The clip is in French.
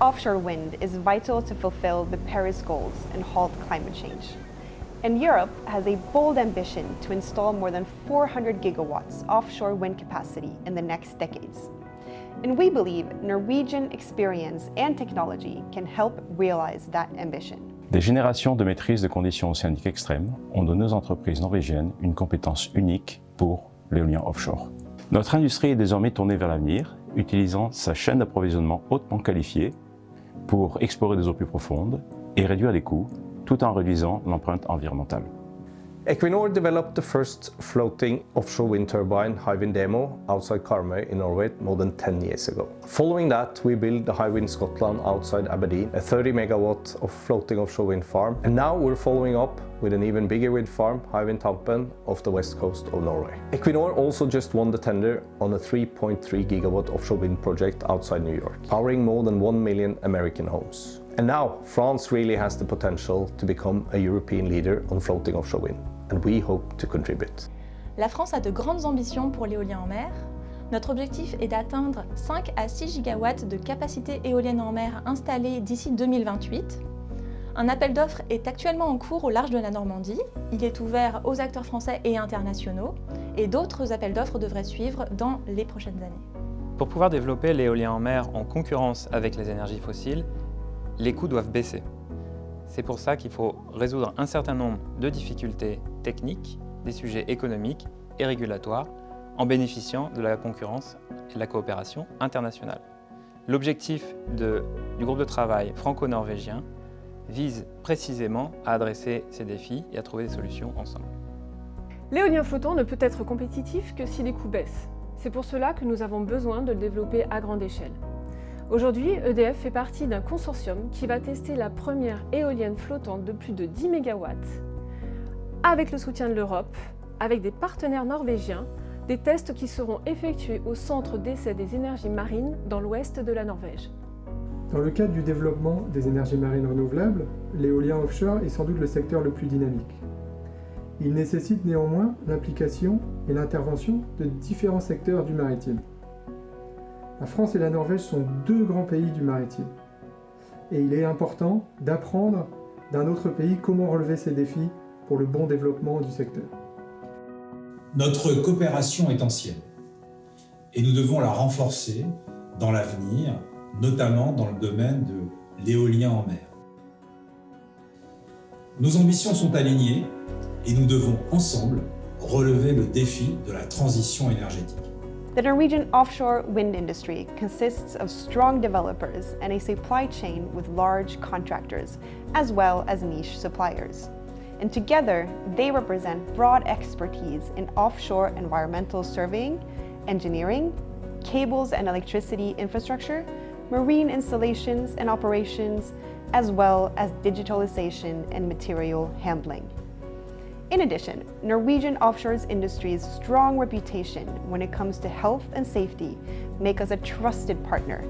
offshore wind is vital to fulfill the Paris goals and halt climate change. And Europe has a bold ambition to install more than 400 gigawatts offshore wind capacity in the next decades. And we believe Norwegian experience and technology can help realize that ambition. Des générations de maîtrise de conditions océaniques extrêmes ont donné aux entreprises norvégiennes une compétence unique pour l'éolien offshore. Notre industrie est désormais tournée vers l'avenir, utilisant sa chaîne d'approvisionnement hautement qualifiée pour explorer des eaux plus profondes et réduire les coûts, tout en réduisant l'empreinte environnementale. Equinor developed the first floating offshore wind turbine Hywind Demo outside Karmøy in Norway more than 10 years ago. Following that, we built the Hywind Scotland outside Aberdeen, a 30 megawatt of floating offshore wind farm. And now we're following up with an even bigger wind farm, Hywind Tampen, off the west coast of Norway. Equinor also just won the tender on a 3.3 gigawatt offshore wind project outside New York, powering more than 1 million American homes. And now, France really has the potential to become a European leader on floating offshore wind and we hope to contribute. La France a de grandes ambitions pour l'éolien en mer. Notre objectif est d'atteindre 5 à 6 gigawatts de capacité éolienne en mer installée d'ici 2028. Un appel d'offres est actuellement en cours au large de la Normandie. Il est ouvert aux acteurs français et internationaux et d'autres appels d'offres devraient suivre dans les prochaines années. Pour pouvoir développer l'éolien en mer en concurrence avec les énergies fossiles, les coûts doivent baisser. C'est pour ça qu'il faut résoudre un certain nombre de difficultés techniques, des sujets économiques et régulatoires, en bénéficiant de la concurrence et de la coopération internationale. L'objectif du groupe de travail franco-norvégien vise précisément à adresser ces défis et à trouver des solutions ensemble. L'éolien flottant ne peut être compétitif que si les coûts baissent. C'est pour cela que nous avons besoin de le développer à grande échelle. Aujourd'hui, EDF fait partie d'un consortium qui va tester la première éolienne flottante de plus de 10 MW avec le soutien de l'Europe, avec des partenaires norvégiens, des tests qui seront effectués au Centre d'essai des énergies marines dans l'ouest de la Norvège. Dans le cadre du développement des énergies marines renouvelables, l'éolien offshore est sans doute le secteur le plus dynamique. Il nécessite néanmoins l'implication et l'intervention de différents secteurs du maritime. La France et la Norvège sont deux grands pays du maritime. Et il est important d'apprendre d'un autre pays comment relever ces défis pour le bon développement du secteur. Notre coopération est ancienne et nous devons la renforcer dans l'avenir, notamment dans le domaine de l'éolien en mer. Nos ambitions sont alignées et nous devons ensemble relever le défi de la transition énergétique. The Norwegian offshore wind industry consists of strong developers and a supply chain with large contractors, as well as niche suppliers. And together, they represent broad expertise in offshore environmental surveying, engineering, cables and electricity infrastructure, marine installations and operations, as well as digitalization and material handling. In addition, Norwegian offshore industry's strong reputation when it comes to health and safety make us a trusted partner